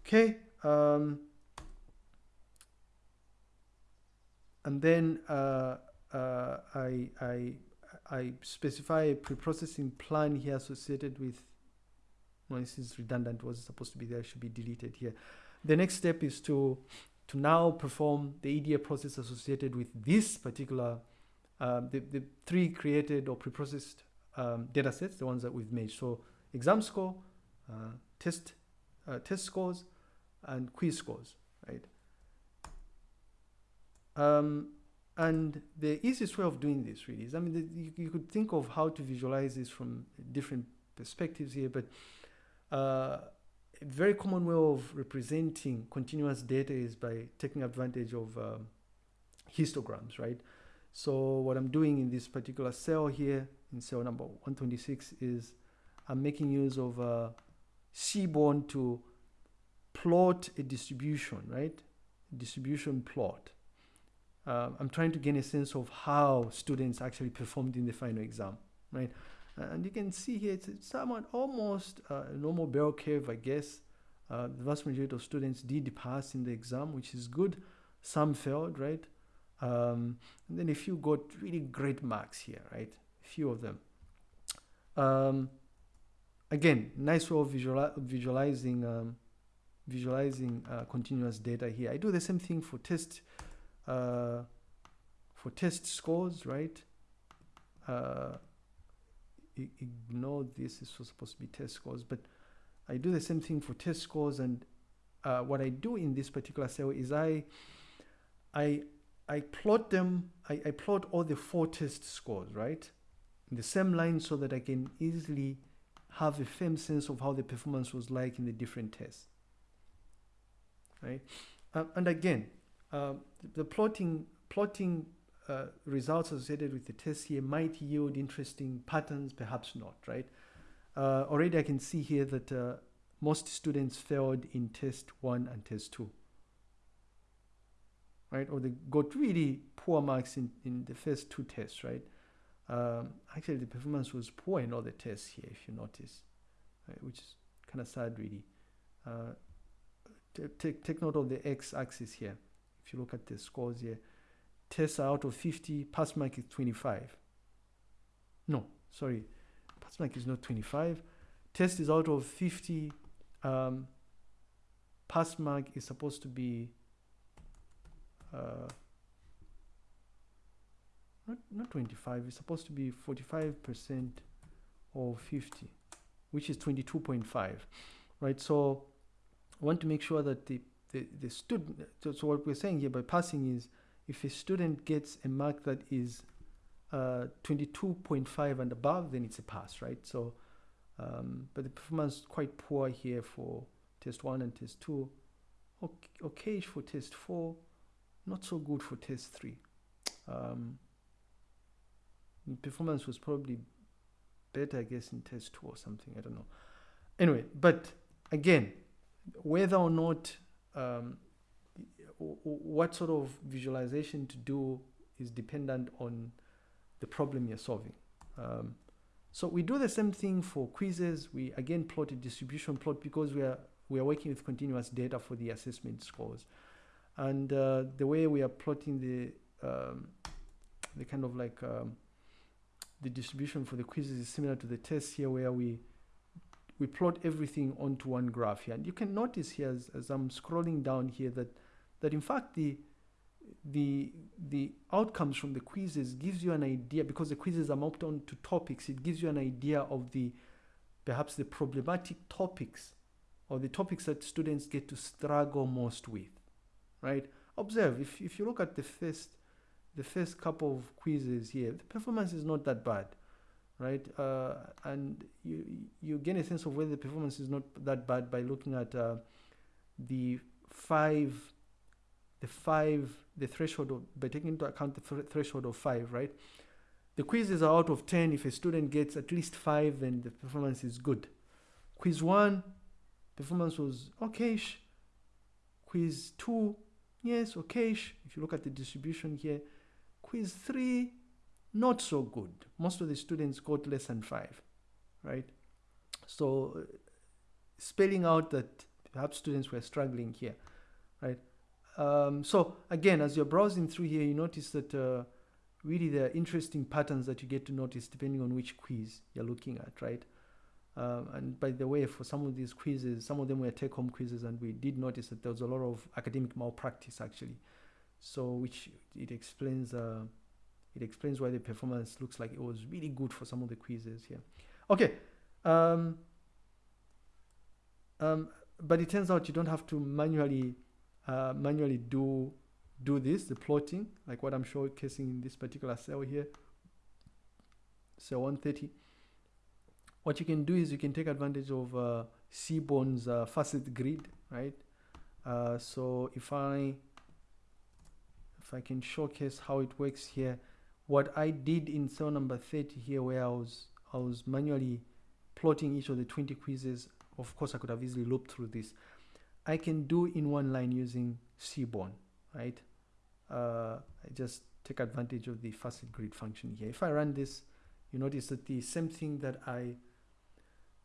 Okay. Um, and then uh, uh, I, I, I specify a pre-processing plan here associated with no, this is redundant was supposed to be there should be deleted here. The next step is to to now perform the EDA process associated with this particular um, the, the three created or pre-processed um, data sets the ones that we've made. So exam score uh, test uh, test scores and quiz scores right? Um, and the easiest way of doing this really is, I mean, the, you, you, could think of how to visualize this from different perspectives here, but uh, a very common way of representing continuous data is by taking advantage of um, histograms, right? So what I'm doing in this particular cell here, in cell number 126, is I'm making use of uh, Seaborn to plot a distribution, right? Distribution plot uh, I'm trying to gain a sense of how students actually performed in the final exam, right? And you can see here, it's somewhat almost uh, a normal bell curve, I guess. Uh, the vast majority of students did pass in the exam, which is good. Some failed, right? Um, and then a few got really great marks here, right? A few of them. Um, again, nice way of visuali visualizing um, visualizing uh, continuous data here. I do the same thing for test uh, for test scores, right? Uh, ignore this, this was supposed to be test scores, but I do the same thing for test scores. And uh, what I do in this particular cell is I, I, I plot them, I, I plot all the four test scores, right? In the same line so that I can easily have a firm sense of how the performance was like in the different tests, right? Uh, and again, the plotting plotting uh, results associated with the test here might yield interesting patterns, perhaps not, right? Uh, already I can see here that uh, most students failed in test one and test two, right? Or they got really poor marks in, in the first two tests, right? Um, actually, the performance was poor in all the tests here, if you notice, right? which is kind of sad, really. Uh, take, take note of the x-axis here if you look at the scores here, tests out of 50, pass mark is 25. No, sorry, pass mark is not 25. Test is out of 50. Um, pass mark is supposed to be uh, not, not 25, it's supposed to be 45% of 50, which is 22.5, right? So I want to make sure that the the, the student, so, what we're saying here by passing is if a student gets a mark that is uh, 22.5 and above, then it's a pass, right? So, um, but the performance is quite poor here for test one and test two. Okay, okay for test four, not so good for test three. Um, performance was probably better, I guess, in test two or something. I don't know. Anyway, but again, whether or not um, what sort of visualization to do is dependent on the problem you're solving. Um, so we do the same thing for quizzes. We again plot a distribution plot because we are we are working with continuous data for the assessment scores, and uh, the way we are plotting the um, the kind of like um, the distribution for the quizzes is similar to the tests here, where we we plot everything onto one graph here. And you can notice here as, as I'm scrolling down here that, that in fact the, the, the outcomes from the quizzes gives you an idea, because the quizzes are mapped onto topics, it gives you an idea of the, perhaps the problematic topics or the topics that students get to struggle most with, right? Observe, if, if you look at the first, the first couple of quizzes here, the performance is not that bad right? Uh, and you you gain a sense of whether the performance is not that bad by looking at uh, the five, the five, the threshold of, by taking into account the th- threshold of five, right? The quizzes are out of 10. If a student gets at least five, then the performance is good. Quiz one, performance was okayish. Quiz two, yes, okayish. If you look at the distribution here, quiz three, not so good. Most of the students got less than five, right? So, spelling out that perhaps students were struggling here, right? Um, so again, as you're browsing through here, you notice that uh, really there are interesting patterns that you get to notice depending on which quiz you're looking at, right? Um, and by the way, for some of these quizzes, some of them were take-home quizzes, and we did notice that there was a lot of academic malpractice actually. So, which it explains, uh, it explains why the performance looks like it was really good for some of the quizzes here. Okay, um, um, but it turns out you don't have to manually, uh, manually do do this, the plotting, like what I'm showcasing in this particular cell here, cell 130 what you can do is you can take advantage of uh, Seaborn's uh, facet grid, right? Uh, so if I if I can showcase how it works here, what I did in cell number 30 here, where I was I was manually plotting each of the 20 quizzes. Of course, I could have easily looped through this. I can do in one line using Seaborn, right? Uh, I just take advantage of the facet grid function here. If I run this, you notice that the same thing that I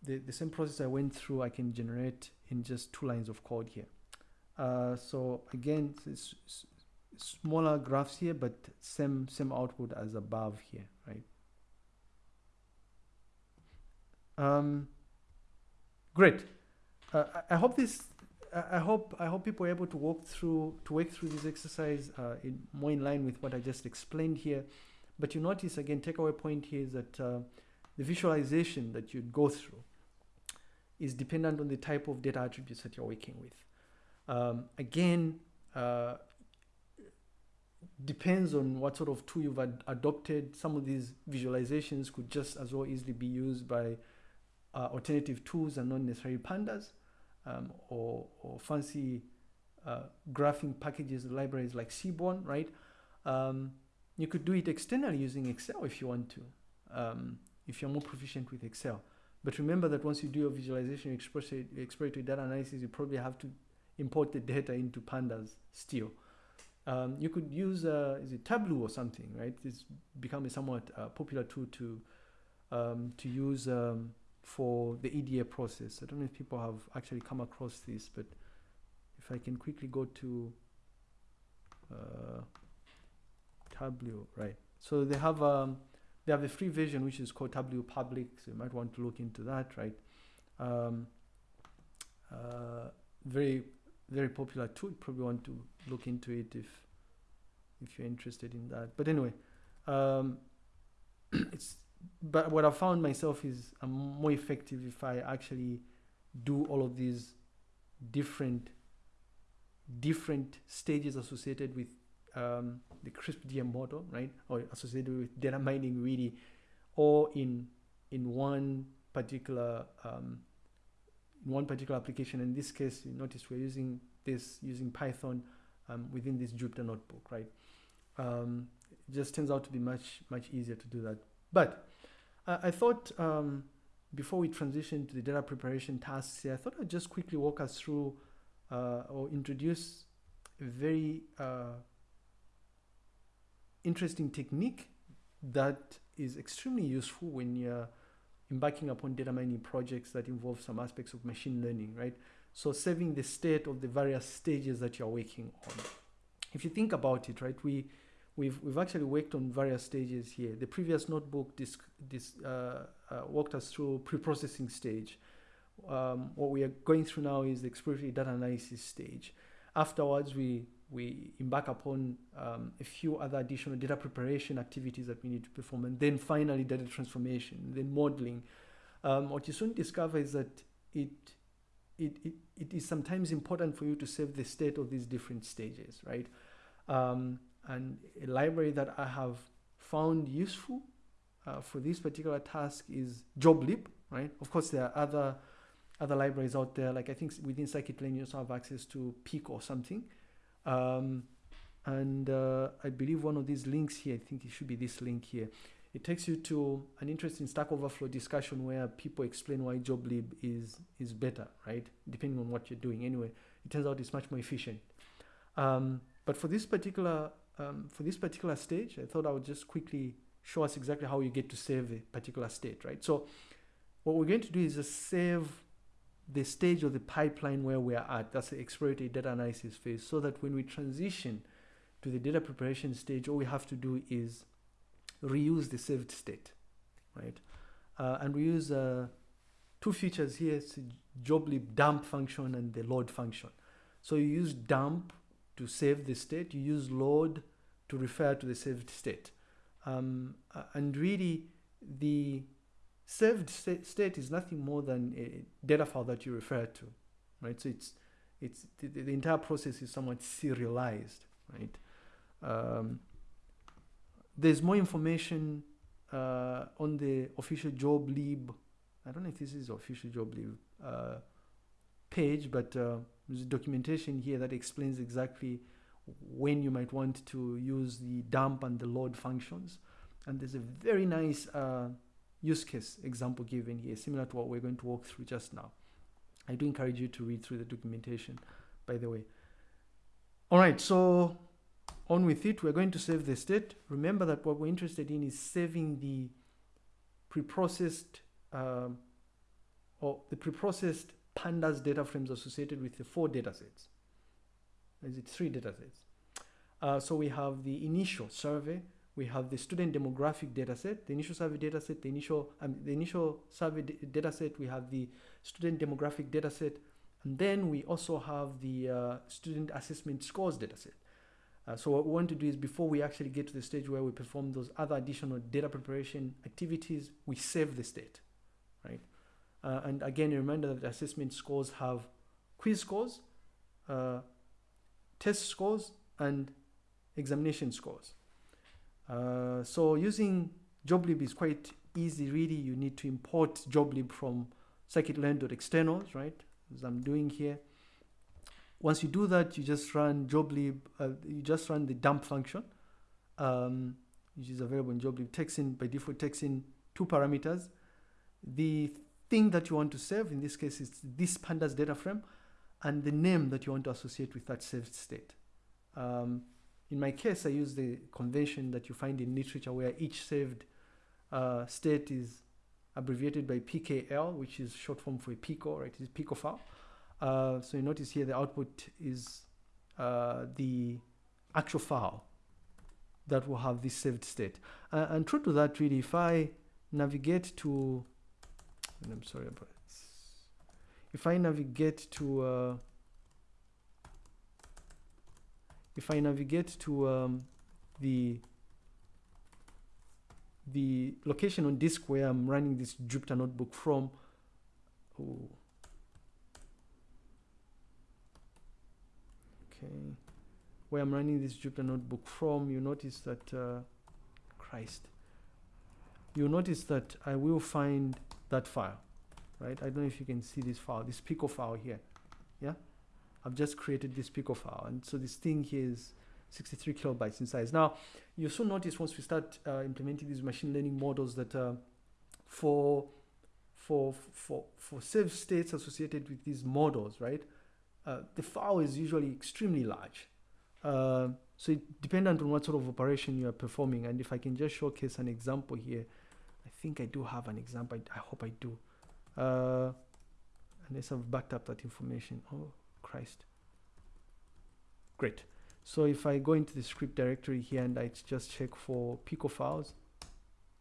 the, the same process I went through, I can generate in just two lines of code here. Uh, so again, smaller graphs here, but same same output as above here, right? Um, great. Uh, I, hope this. I hope I hope people are able to walk through to work through this exercise uh, in more in line with what I just explained here. But you notice again, takeaway point here is that uh, the visualization that you'd go through is dependent on the type of data attributes that you're working with. Um, again, uh, depends on what sort of tool you've ad adopted. Some of these visualizations could just as well easily be used by uh, alternative tools and not necessarily pandas um, or, or, fancy uh, graphing packages, libraries like Seaborn, right? Um, you could do it externally using Excel if you want to, um, if you're more proficient with Excel. But remember that once you do your visualization, exploratory data analysis, you probably have to import the data into pandas still. Um, you could use, uh, is it Tableau or something, right? It's become a somewhat uh, popular tool to, um, to use um, for the EDA process. I don't know if people have actually come across this, but if I can quickly go to uh, Tableau, right? So they have um, they have a free version which is called Tableau Public, so you might want to look into that, right? Um, uh, very, very popular tool. Probably want to look into it if if you're interested in that. But anyway, um, it's but what I found myself is I'm more effective if I actually do all of these different different stages associated with um, the CRISP-DM model, right, or associated with data mining really, or in in one particular um, one particular application. In this case, you notice we're using this using Python um, within this Jupyter notebook, right? Um, it just turns out to be much much easier to do that. But uh, I thought um, before we transition to the data preparation tasks here, I thought I'd just quickly walk us through uh, or introduce a very uh, interesting technique that is extremely useful when you're embarking upon data mining projects that involve some aspects of machine learning, right? So saving the state of the various stages that you're working on. If you think about it, right, we we've we've actually worked on various stages here. The previous notebook this this uh, uh, walked us through pre-processing stage. Um, what we are going through now is the exploratory data analysis stage. Afterwards, we we embark upon um, a few other additional data preparation activities that we need to perform, and then finally data transformation, then modeling. Um, what you soon discover is that it, it, it, it is sometimes important for you to save the state of these different stages, right? Um, and a library that I have found useful uh, for this particular task is JobLib, right? Of course, there are other other libraries out there. Like I think within scikit-learn you also have access to Peek or something. Um, and uh, I believe one of these links here, I think it should be this link here. It takes you to an interesting Stack Overflow discussion where people explain why JobLib is is better, right? Depending on what you're doing. Anyway, it turns out it's much more efficient. Um, but for this particular um, for this particular stage, I thought I would just quickly show us exactly how you get to save a particular state, right? So what we're going to do is just save the stage of the pipeline where we're at. That's the exploratory data analysis phase so that when we transition to the data preparation stage, all we have to do is reuse the saved state, right? Uh, and we use uh, two features here, it's joblib dump function and the load function. So you use dump to save the state, you use load to refer to the saved state. Um, uh, and really, the saved state is nothing more than a data file that you refer to, right? So it's it's the, the entire process is somewhat serialized, right? Um, there's more information uh, on the official JobLib. I don't know if this is official JobLib uh, page, but uh, there's documentation here that explains exactly when you might want to use the dump and the load functions. And there's a very nice uh, use case example given here, similar to what we're going to walk through just now. I do encourage you to read through the documentation, by the way. All right, so on with it. We're going to save the state. Remember that what we're interested in is saving the pre-processed um, or the pre-processed pandas data frames associated with the four data sets. Is it three data sets? Uh, so we have the initial survey, we have the student demographic data set, the initial survey data set, the initial, um, the initial survey data set, we have the student demographic data set, and then we also have the uh, student assessment scores data set. Uh, so what we want to do is before we actually get to the stage where we perform those other additional data preparation activities, we save the state, right? Uh, and again, a reminder that assessment scores have quiz scores, uh, test scores, and examination scores. Uh, so using JobLib is quite easy, really. You need to import JobLib from scikit-learn.externals, right? As I'm doing here. Once you do that, you just run joblib, uh, you just run the dump function, um, which is available in joblib. Takes in, by default, takes in two parameters. The thing that you want to save, in this case, is this pandas data frame, and the name that you want to associate with that saved state. Um, in my case, I use the convention that you find in literature where each saved uh, state is abbreviated by PKL, which is short form for pickle, right? It's pickle file. Uh, so you notice here the output is uh, the actual file that will have this saved state. Uh, and true to that, really, if I navigate to, I'm sorry about this. If I navigate to, uh, if I navigate to um, the the location on disk where I'm running this Jupyter notebook from, oh, okay. Where I'm running this Jupyter notebook from you notice that uh, Christ. You notice that I will find that file right? I don't know if you can see this file this pickle file here. Yeah I've just created this pickle file and so this thing here is 63 kilobytes in size now you'll soon notice once we start uh, implementing these machine learning models that uh, for for for for save states associated with these models right uh, the file is usually extremely large. Uh, so it dependent on what sort of operation you are performing. And if I can just showcase an example here, I think I do have an example. I, I hope I do. Uh, unless I've backed up that information. Oh, Christ. Great. So if I go into the script directory here and I just check for pickle files,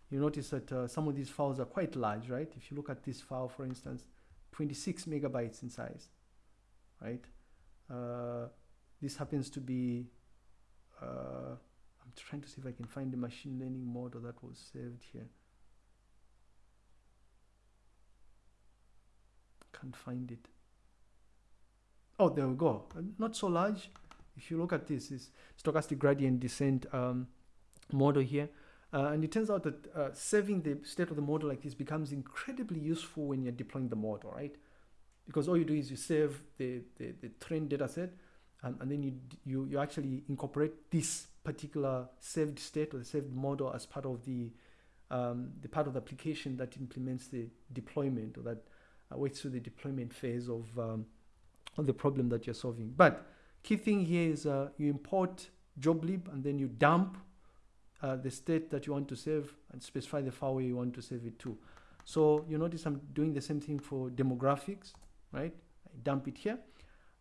you notice that uh, some of these files are quite large, right? If you look at this file, for instance, 26 megabytes in size right? Uh, this happens to be, uh, I'm trying to see if I can find the machine learning model that was saved here. Can't find it. Oh, there we go. Not so large. If you look at this, is stochastic gradient descent um, model here. Uh, and it turns out that uh, saving the state of the model like this becomes incredibly useful when you're deploying the model, right? because all you do is you save the, the, the trained data set and, and then you, you, you actually incorporate this particular saved state or the saved model as part of the, um, the part of the application that implements the deployment or that uh, waits through the deployment phase of, um, of the problem that you're solving. But key thing here is uh, you import joblib and then you dump uh, the state that you want to save and specify the file you want to save it to. So you notice I'm doing the same thing for demographics, right? I dump it here.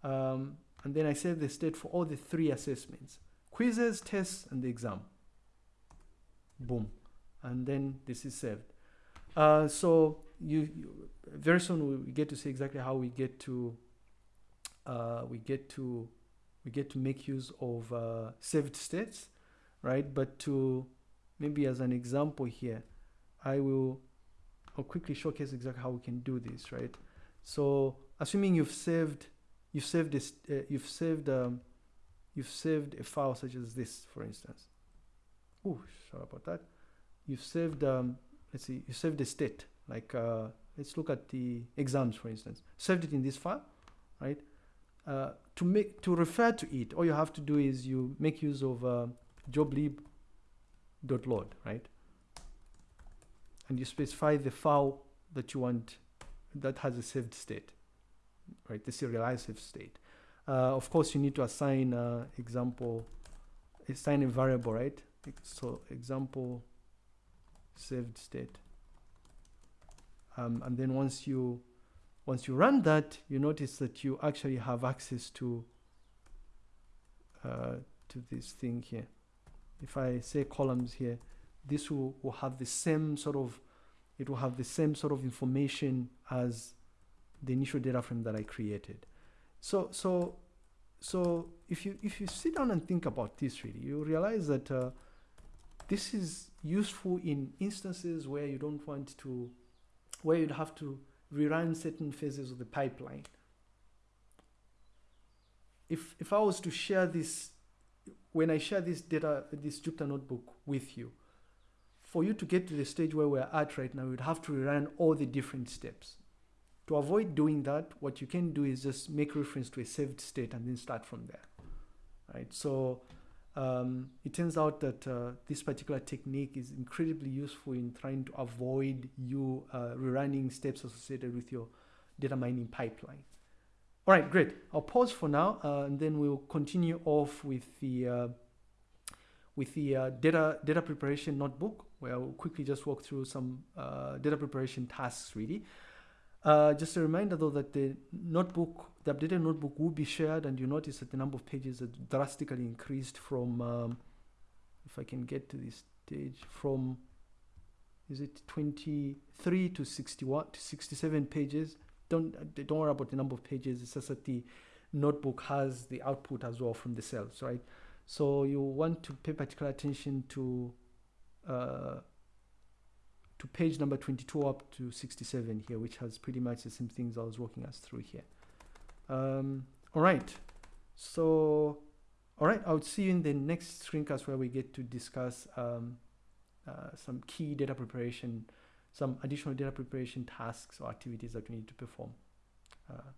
Um, and then I save the state for all the three assessments, quizzes, tests, and the exam. Boom. And then this is saved. Uh, so you, you, very soon we get to see exactly how we get to uh, we get to we get to make use of uh, saved states, right? But to maybe as an example here, I will I'll quickly showcase exactly how we can do this, right? So assuming you've saved, you've saved this, uh, you've saved, um, you've saved a file such as this, for instance. Oh, sorry about that. You've saved, um, let's see, you saved a state. Like, uh, let's look at the exams, for instance. Saved it in this file, right? Uh, to make to refer to it, all you have to do is you make use of uh, joblib.load, right? and you specify the file that you want that has a saved state, right? The serialized saved state. Uh, of course, you need to assign uh, example, assign a variable, right? So example saved state. Um, and then once you once you run that, you notice that you actually have access to uh, to this thing here. If I say columns here, this will, will have the same sort of, it will have the same sort of information as the initial data frame that I created. So, so, so if you, if you sit down and think about this really, you realize that uh, this is useful in instances where you don't want to, where you'd have to rerun certain phases of the pipeline. If, if I was to share this, when I share this data, this Jupyter notebook with you, for you to get to the stage where we're at right now, you'd have to rerun all the different steps. To avoid doing that, what you can do is just make reference to a saved state and then start from there, right? So um, it turns out that uh, this particular technique is incredibly useful in trying to avoid you uh, rerunning steps associated with your data mining pipeline. All right, great. I'll pause for now, uh, and then we'll continue off with the uh, with the uh, data data preparation notebook where I'll quickly just walk through some uh, data preparation tasks really. Uh, just a reminder though that the notebook, the updated notebook will be shared and you notice that the number of pages has drastically increased from, um, if I can get to this stage, from, is it 23 to 61 to 67 pages. Don't, don't worry about the number of pages, it's just that the notebook has the output as well from the cells, right? So you want to pay particular attention to uh, to page number 22 up to 67 here, which has pretty much the same things I was walking us through here. Um, all right, so, all right, I will see you in the next screencast where we get to discuss um, uh, some key data preparation, some additional data preparation tasks or activities that we need to perform. Uh,